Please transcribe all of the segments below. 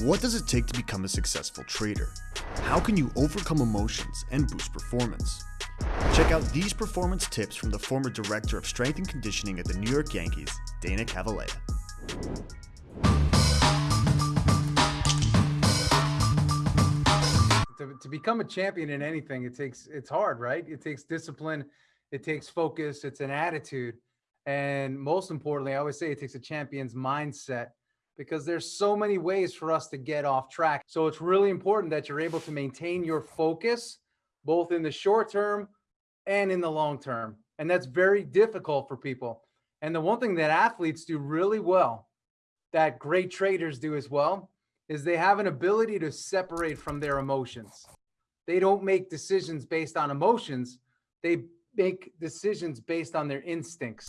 What does it take to become a successful trader? How can you overcome emotions and boost performance? Check out these performance tips from the former director of strength and conditioning at the New York Yankees, Dana Cavalea. To, to become a champion in anything, it takes, it's hard, right? It takes discipline, it takes focus, it's an attitude. And most importantly, I always say it takes a champion's mindset because there's so many ways for us to get off track. So it's really important that you're able to maintain your focus both in the short term and in the long term. And that's very difficult for people. And the one thing that athletes do really well, that great traders do as well, is they have an ability to separate from their emotions. They don't make decisions based on emotions. They make decisions based on their instincts.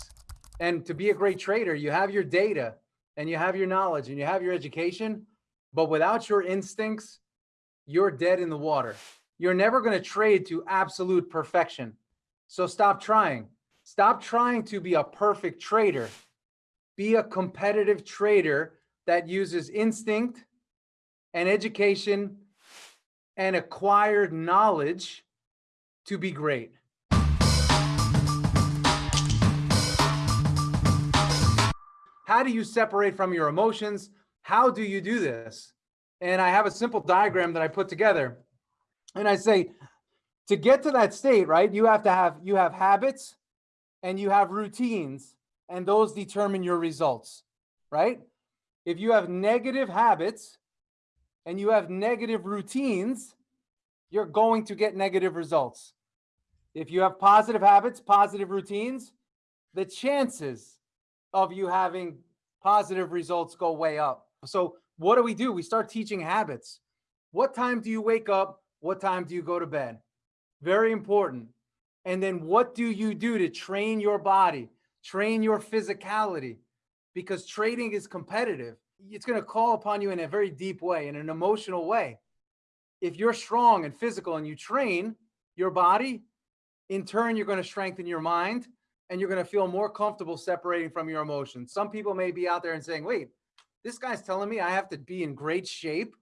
And to be a great trader, you have your data, and you have your knowledge and you have your education, but without your instincts, you're dead in the water. You're never going to trade to absolute perfection. So stop trying. Stop trying to be a perfect trader. Be a competitive trader that uses instinct and education and acquired knowledge to be great. How do you separate from your emotions? How do you do this? And I have a simple diagram that I put together. And I say, to get to that state, right, you have to have, you have habits and you have routines and those determine your results, right? If you have negative habits and you have negative routines, you're going to get negative results. If you have positive habits, positive routines, the chances of you having positive results go way up. So what do we do? We start teaching habits. What time do you wake up? What time do you go to bed? Very important. And then what do you do to train your body, train your physicality? Because trading is competitive. It's going to call upon you in a very deep way, in an emotional way. If you're strong and physical and you train your body, in turn, you're going to strengthen your mind and you're going to feel more comfortable separating from your emotions. Some people may be out there and saying, wait, this guy's telling me I have to be in great shape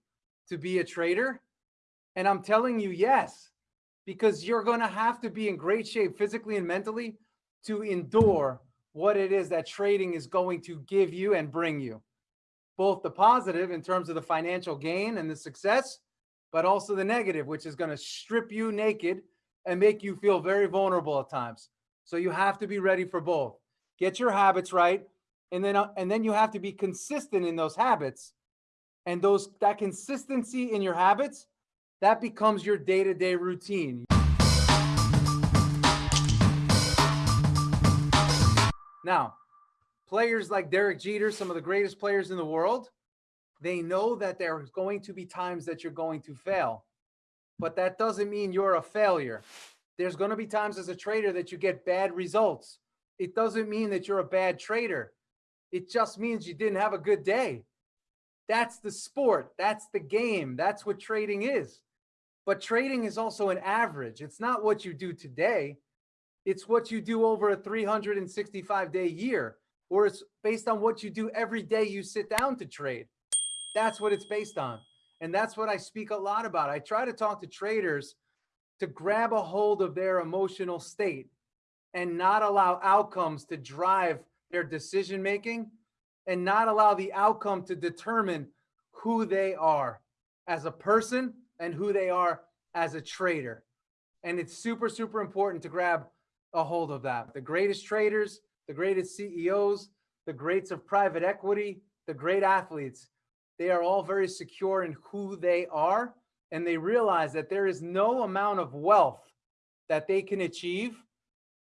to be a trader. And I'm telling you, yes, because you're going to have to be in great shape physically and mentally to endure what it is that trading is going to give you and bring you. Both the positive in terms of the financial gain and the success, but also the negative, which is going to strip you naked and make you feel very vulnerable at times. So you have to be ready for both. Get your habits right. And then, uh, and then you have to be consistent in those habits. And those that consistency in your habits, that becomes your day-to-day -day routine. Now, players like Derek Jeter, some of the greatest players in the world, they know that there's going to be times that you're going to fail, but that doesn't mean you're a failure. There's going to be times as a trader that you get bad results. It doesn't mean that you're a bad trader. It just means you didn't have a good day. That's the sport. That's the game. That's what trading is. But trading is also an average. It's not what you do today. It's what you do over a 365 day year, or it's based on what you do every day you sit down to trade. That's what it's based on. And that's what I speak a lot about. I try to talk to traders to grab a hold of their emotional state and not allow outcomes to drive their decision making and not allow the outcome to determine who they are as a person and who they are as a trader. And it's super, super important to grab a hold of that. The greatest traders, the greatest CEOs, the greats of private equity, the great athletes, they are all very secure in who they are and they realize that there is no amount of wealth that they can achieve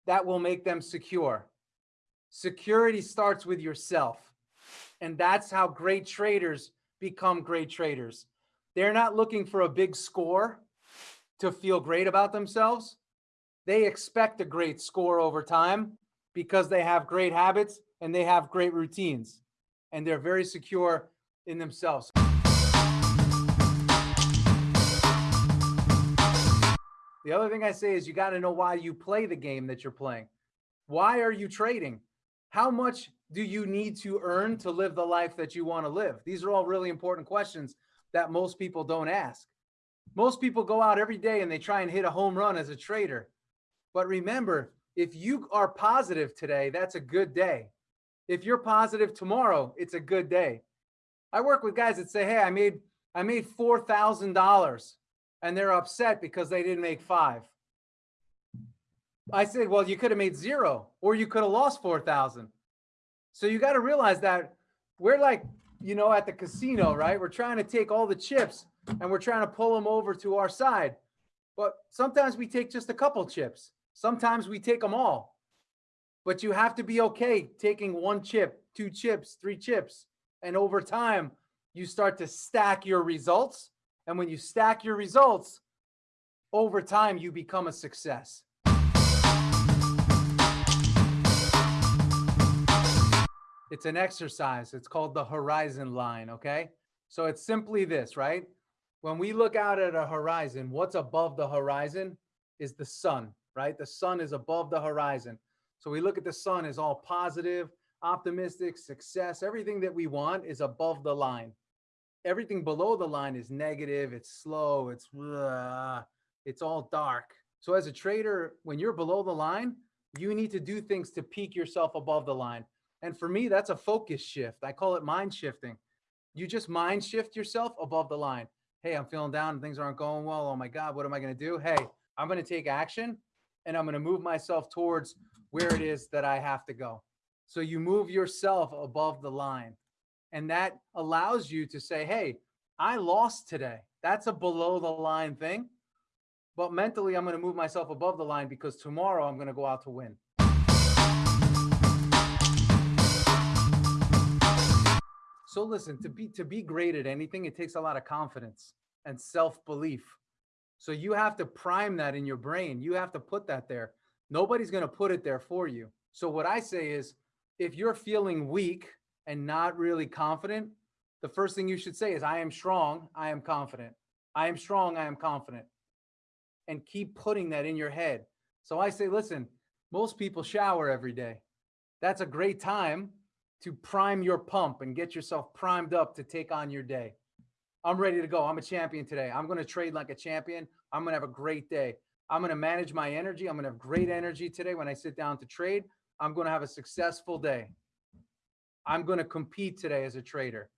that will make them secure. Security starts with yourself. And that's how great traders become great traders. They're not looking for a big score to feel great about themselves. They expect a great score over time because they have great habits and they have great routines and they're very secure in themselves. The other thing I say is you got to know why you play the game that you're playing. Why are you trading? how much do you need to earn to live the life that you want to live? These are all really important questions that most people don't ask. Most people go out every day and they try and hit a home run as a trader. But remember, if you are positive today, that's a good day. If you're positive tomorrow, it's a good day. I work with guys that say, "Hey, I made I made $4,000." And they're upset because they didn't make 5. I said, "Well, you could have made 0 or you could have lost 4,000." So you got to realize that we're like, you know, at the casino, right? We're trying to take all the chips and we're trying to pull them over to our side. But sometimes we take just a couple chips. Sometimes we take them all. But you have to be okay taking one chip, two chips, three chips. And over time, you start to stack your results. And when you stack your results, over time, you become a success. It's an exercise. It's called the horizon line. Okay. So it's simply this, right? When we look out at a horizon, what's above the horizon is the sun, right? The sun is above the horizon. So we look at the sun as all positive, optimistic, success. Everything that we want is above the line. Everything below the line is negative. It's slow. It's uh, it's all dark. So as a trader, when you're below the line, you need to do things to peak yourself above the line. And for me, that's a focus shift. I call it mind shifting. You just mind shift yourself above the line. Hey, I'm feeling down. Things aren't going well. Oh my God, what am I going to do? Hey, I'm going to take action and I'm going to move myself towards where it is that I have to go. So you move yourself above the line. And that allows you to say, hey, I lost today. That's a below the line thing. But mentally, I'm going to move myself above the line because tomorrow I'm going to go out to win. So listen, to be to be great at anything, it takes a lot of confidence and self-belief. So you have to prime that in your brain. You have to put that there. Nobody's going to put it there for you. So what I say is if you're feeling weak and not really confident, the first thing you should say is I am strong, I am confident. I am strong, I am confident. And keep putting that in your head. So I say, listen, most people shower every day. That's a great time to prime your pump and get yourself primed up to take on your day. I'm ready to go. I'm a champion today. I'm going to trade like a champion. I'm going to have a great day. I'm going to manage my energy. I'm going to have great energy today when I sit down to trade. I'm going to have a successful day. I'm going to compete today as a trader.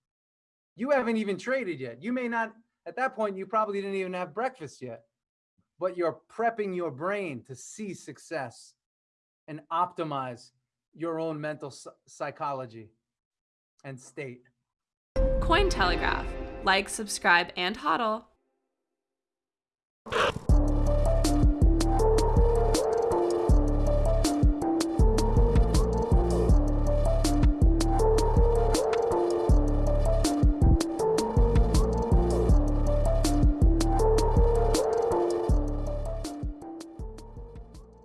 You haven't even traded yet. You may not, at that point, you probably didn't even have breakfast yet, but you're prepping your brain to see success and optimize your own mental psychology and state. Cointelegraph. Like, subscribe, and hodl.